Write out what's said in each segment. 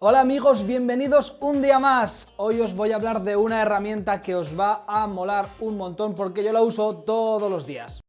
Hola amigos, bienvenidos un día más. Hoy os voy a hablar de una herramienta que os va a molar un montón porque yo la uso todos los días.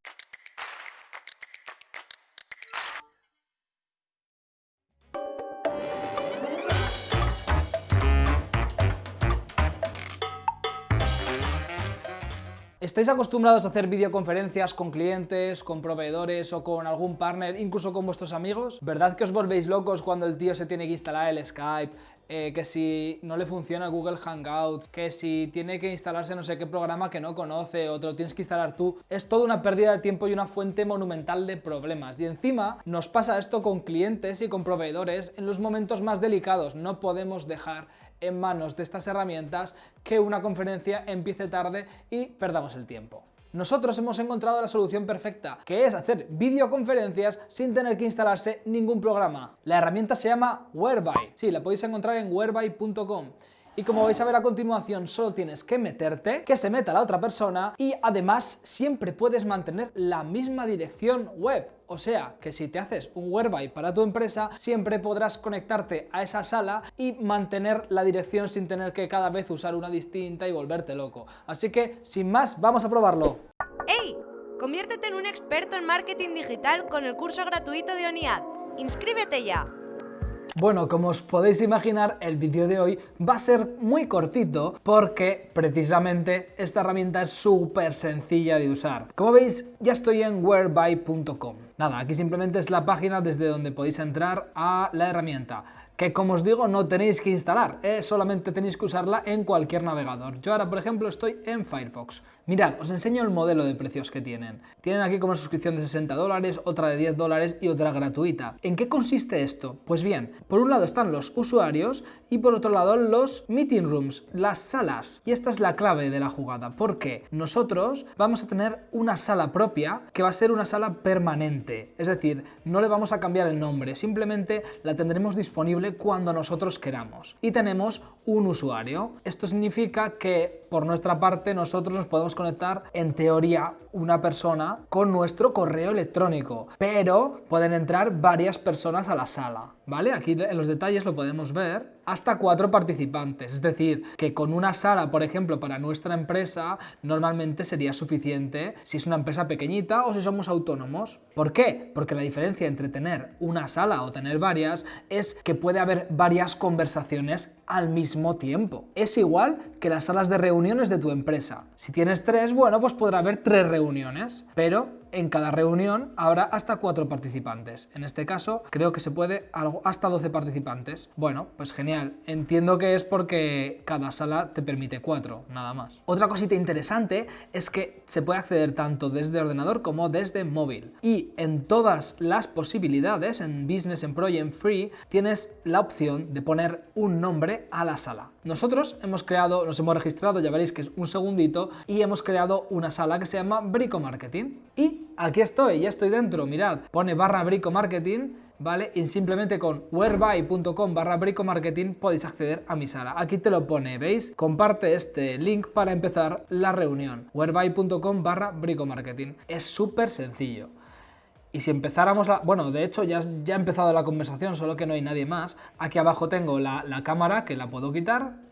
¿Estáis acostumbrados a hacer videoconferencias con clientes, con proveedores o con algún partner, incluso con vuestros amigos? ¿Verdad que os volvéis locos cuando el tío se tiene que instalar el Skype, eh, que si no le funciona Google Hangouts, que si tiene que instalarse no sé qué programa que no conoce o te lo tienes que instalar tú? Es toda una pérdida de tiempo y una fuente monumental de problemas. Y encima nos pasa esto con clientes y con proveedores en los momentos más delicados. No podemos dejar en manos de estas herramientas que una conferencia empiece tarde y perdamos el tiempo. Nosotros hemos encontrado la solución perfecta, que es hacer videoconferencias sin tener que instalarse ningún programa. La herramienta se llama Whereby. Sí, la podéis encontrar en whereby.com y como vais a ver a continuación solo tienes que meterte, que se meta la otra persona y además siempre puedes mantener la misma dirección web. O sea, que si te haces un whereby para tu empresa, siempre podrás conectarte a esa sala y mantener la dirección sin tener que cada vez usar una distinta y volverte loco. Así que, sin más, vamos a probarlo. ¡Hey! Conviértete en un experto en marketing digital con el curso gratuito de ONIAD. ¡Inscríbete ya! Bueno, como os podéis imaginar, el vídeo de hoy va a ser muy cortito porque precisamente esta herramienta es súper sencilla de usar. Como veis, ya estoy en whereby.com. Nada, aquí simplemente es la página desde donde podéis entrar a la herramienta que como os digo no tenéis que instalar, ¿eh? solamente tenéis que usarla en cualquier navegador. Yo ahora por ejemplo estoy en Firefox. Mirad, os enseño el modelo de precios que tienen. Tienen aquí como una suscripción de 60 dólares, otra de 10 dólares y otra gratuita. ¿En qué consiste esto? Pues bien, por un lado están los usuarios y por otro lado los meeting rooms, las salas. Y esta es la clave de la jugada, porque nosotros vamos a tener una sala propia que va a ser una sala permanente. Es decir, no le vamos a cambiar el nombre, simplemente la tendremos disponible cuando nosotros queramos. Y tenemos un usuario. Esto significa que por nuestra parte nosotros nos podemos conectar en teoría una persona con nuestro correo electrónico, pero pueden entrar varias personas a la sala, ¿vale? Aquí en los detalles lo podemos ver hasta cuatro participantes. Es decir, que con una sala, por ejemplo, para nuestra empresa, normalmente sería suficiente si es una empresa pequeñita o si somos autónomos. ¿Por qué? Porque la diferencia entre tener una sala o tener varias es que puede haber varias conversaciones al mismo tiempo. Es igual que las salas de de tu empresa. Si tienes tres, bueno, pues podrá haber tres reuniones, pero en cada reunión habrá hasta cuatro participantes. En este caso, creo que se puede hasta 12 participantes. Bueno, pues genial. Entiendo que es porque cada sala te permite cuatro, nada más. Otra cosita interesante es que se puede acceder tanto desde ordenador como desde móvil. Y en todas las posibilidades, en Business, en Pro y en Free, tienes la opción de poner un nombre a la sala. Nosotros hemos creado, nos hemos registrado, ya veréis que es un segundito, y hemos creado una sala que se llama Brico Marketing. Y aquí estoy, ya estoy dentro, mirad, pone barra brico marketing, ¿vale? Y simplemente con whereby.com barra brico marketing podéis acceder a mi sala. Aquí te lo pone, ¿veis? Comparte este link para empezar la reunión. whereby.com barra brico marketing. Es súper sencillo. Y si empezáramos la... Bueno, de hecho ya, ya ha empezado la conversación, solo que no hay nadie más. Aquí abajo tengo la, la cámara, que la puedo quitar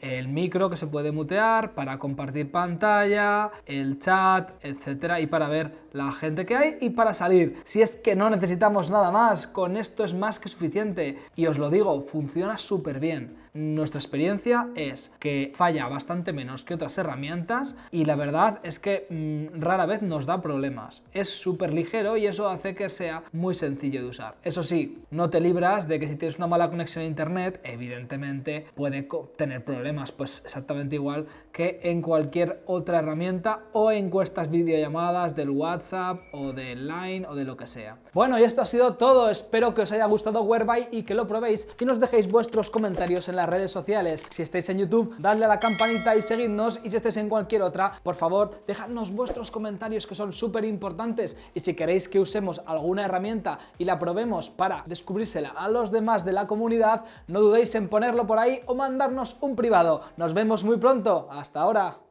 el micro que se puede mutear para compartir pantalla, el chat, etcétera, y para ver la gente que hay y para salir. Si es que no necesitamos nada más, con esto es más que suficiente. Y os lo digo, funciona súper bien. Nuestra experiencia es que falla bastante menos que otras herramientas y la verdad es que mm, rara vez nos da problemas. Es súper ligero y eso hace que sea muy sencillo de usar. Eso sí, no te libras de que si tienes una mala conexión a internet, evidentemente puede tener problemas, pues exactamente igual que en cualquier otra herramienta o encuestas videollamadas del WhatsApp o del Line o de lo que sea. Bueno, y esto ha sido todo. Espero que os haya gustado Whereby y que lo probéis y nos dejéis vuestros comentarios en la redes sociales. Si estáis en YouTube, dadle a la campanita y seguidnos. Y si estáis en cualquier otra, por favor, dejadnos vuestros comentarios que son súper importantes. Y si queréis que usemos alguna herramienta y la probemos para descubrírsela a los demás de la comunidad, no dudéis en ponerlo por ahí o mandarnos un privado. Nos vemos muy pronto. Hasta ahora.